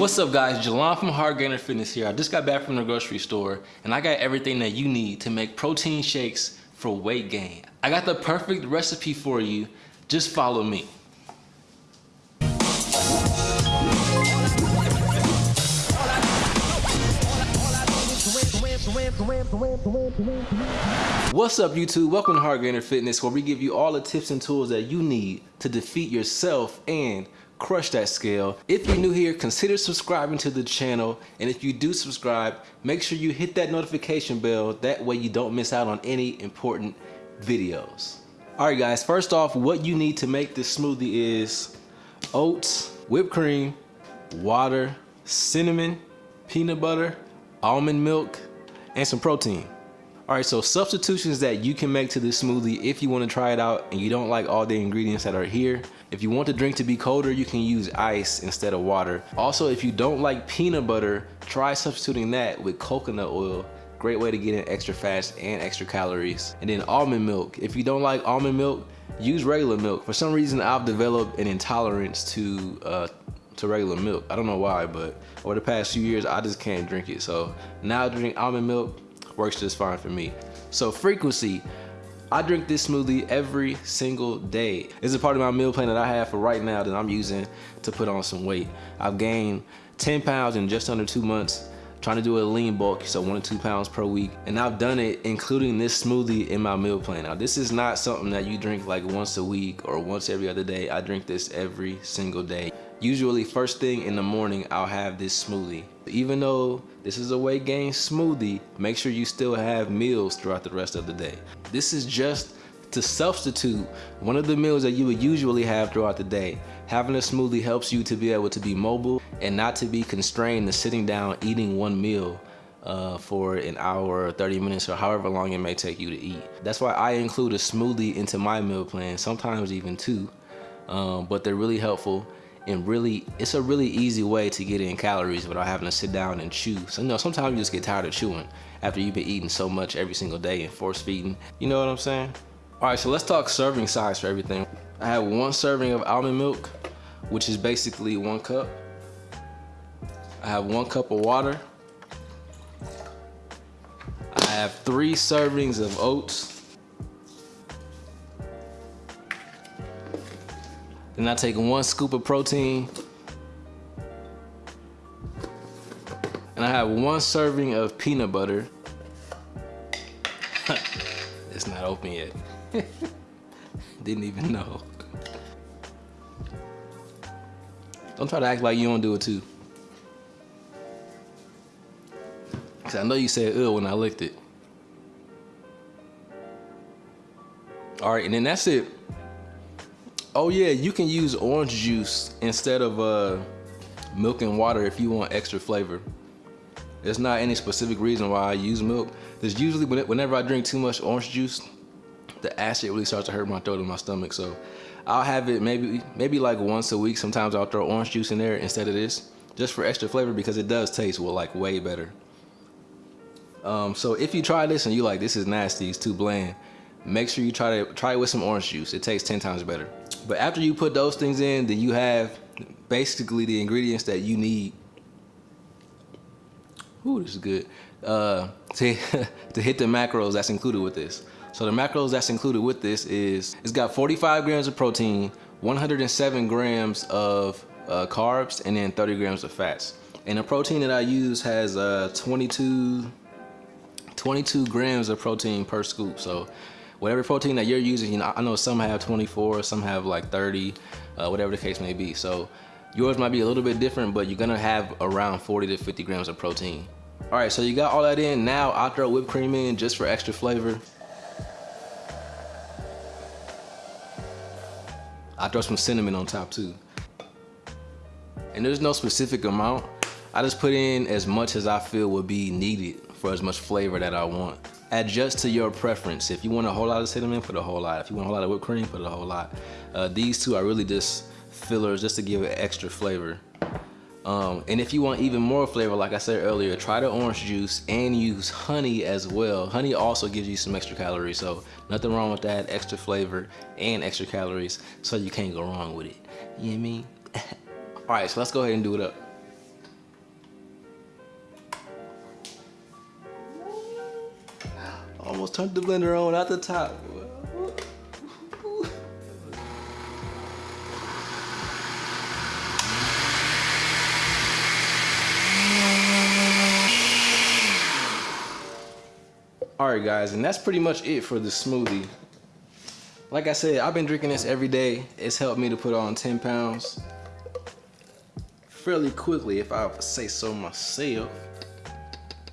What's up guys, Jalon from Hard Gainer Fitness here. I just got back from the grocery store and I got everything that you need to make protein shakes for weight gain. I got the perfect recipe for you, just follow me. What's up YouTube? Welcome to Hard Gainer Fitness where we give you all the tips and tools that you need to defeat yourself and crush that scale. If you're new here, consider subscribing to the channel. And if you do subscribe, make sure you hit that notification bell. That way you don't miss out on any important videos. All right guys, first off, what you need to make this smoothie is oats, whipped cream, water, cinnamon, peanut butter, almond milk, and some protein. All right, so substitutions that you can make to this smoothie if you want to try it out and you don't like all the ingredients that are here. If you want the drink to be colder, you can use ice instead of water. Also, if you don't like peanut butter, try substituting that with coconut oil. Great way to get in extra fats and extra calories. And then almond milk. If you don't like almond milk, use regular milk. For some reason, I've developed an intolerance to uh, to regular milk. I don't know why, but over the past few years, I just can't drink it. So now I drink almond milk works just fine for me. So frequency, I drink this smoothie every single day. It's a part of my meal plan that I have for right now that I'm using to put on some weight. I've gained 10 pounds in just under two months trying to do a lean bulk, so one to two pounds per week. And I've done it including this smoothie in my meal plan. Now this is not something that you drink like once a week or once every other day. I drink this every single day. Usually first thing in the morning, I'll have this smoothie. Even though this is a weight gain smoothie, make sure you still have meals throughout the rest of the day. This is just to substitute one of the meals that you would usually have throughout the day. Having a smoothie helps you to be able to be mobile and not to be constrained to sitting down eating one meal uh, for an hour or 30 minutes or however long it may take you to eat. That's why I include a smoothie into my meal plan, sometimes even two, um, but they're really helpful and really it's a really easy way to get in calories without having to sit down and chew. So you know sometimes you just get tired of chewing after you've been eating so much every single day and force feeding. You know what i'm saying? All right so let's talk serving size for everything. I have one serving of almond milk which is basically one cup. I have one cup of water. I have three servings of oats Then I take one scoop of protein. And I have one serving of peanut butter. it's not open yet. Didn't even know. Don't try to act like you don't do it too. Cause I know you said ugh when I licked it. All right, and then that's it. Oh yeah, you can use orange juice instead of uh, milk and water if you want extra flavor. There's not any specific reason why I use milk. There's usually whenever I drink too much orange juice, the acid really starts to hurt my throat and my stomach. So I'll have it maybe maybe like once a week. Sometimes I'll throw orange juice in there instead of this, just for extra flavor because it does taste well like way better. Um, so if you try this and you like this is nasty, it's too bland, make sure you try to try it with some orange juice. It tastes 10 times better. But after you put those things in, then you have basically the ingredients that you need. Ooh, this is good. Uh, to, to hit the macros that's included with this. So the macros that's included with this is, it's got 45 grams of protein, 107 grams of uh, carbs, and then 30 grams of fats. And the protein that I use has uh, 22, 22 grams of protein per scoop. So whatever protein that you're using, you know, I know some have 24, some have like 30, uh, whatever the case may be. So yours might be a little bit different, but you're gonna have around 40 to 50 grams of protein. All right, so you got all that in. Now I'll throw whipped cream in just for extra flavor. I throw some cinnamon on top too. And there's no specific amount. I just put in as much as I feel would be needed for as much flavor that I want adjust to your preference. If you want a whole lot of cinnamon, put a whole lot. If you want a whole lot of whipped cream, put a whole lot. Uh, these two are really just fillers just to give it extra flavor. Um, and if you want even more flavor, like I said earlier, try the orange juice and use honey as well. Honey also gives you some extra calories, so nothing wrong with that. Extra flavor and extra calories, so you can't go wrong with it. You know what I mean? All right, so let's go ahead and do it up. Almost turned the blender on at the top. Alright guys, and that's pretty much it for the smoothie. Like I said, I've been drinking this every day. It's helped me to put on 10 pounds fairly quickly if I say so myself.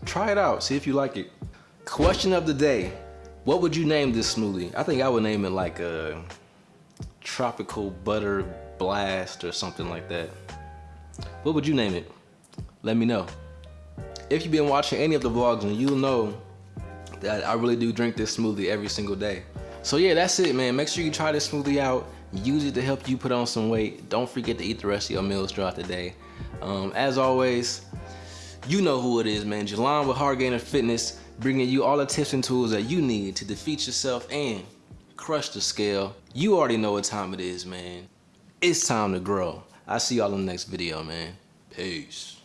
Try it out, see if you like it. Question of the day. What would you name this smoothie? I think I would name it like a tropical butter blast or something like that. What would you name it? Let me know. If you've been watching any of the vlogs and you'll know that I really do drink this smoothie every single day. So yeah, that's it, man. Make sure you try this smoothie out. Use it to help you put on some weight. Don't forget to eat the rest of your meals throughout the day. Um, as always, you know who it is, man. Jelon with Hard Gainer Fitness, bringing you all the tips and tools that you need to defeat yourself and crush the scale. You already know what time it is, man. It's time to grow. I'll see y'all in the next video, man. Peace.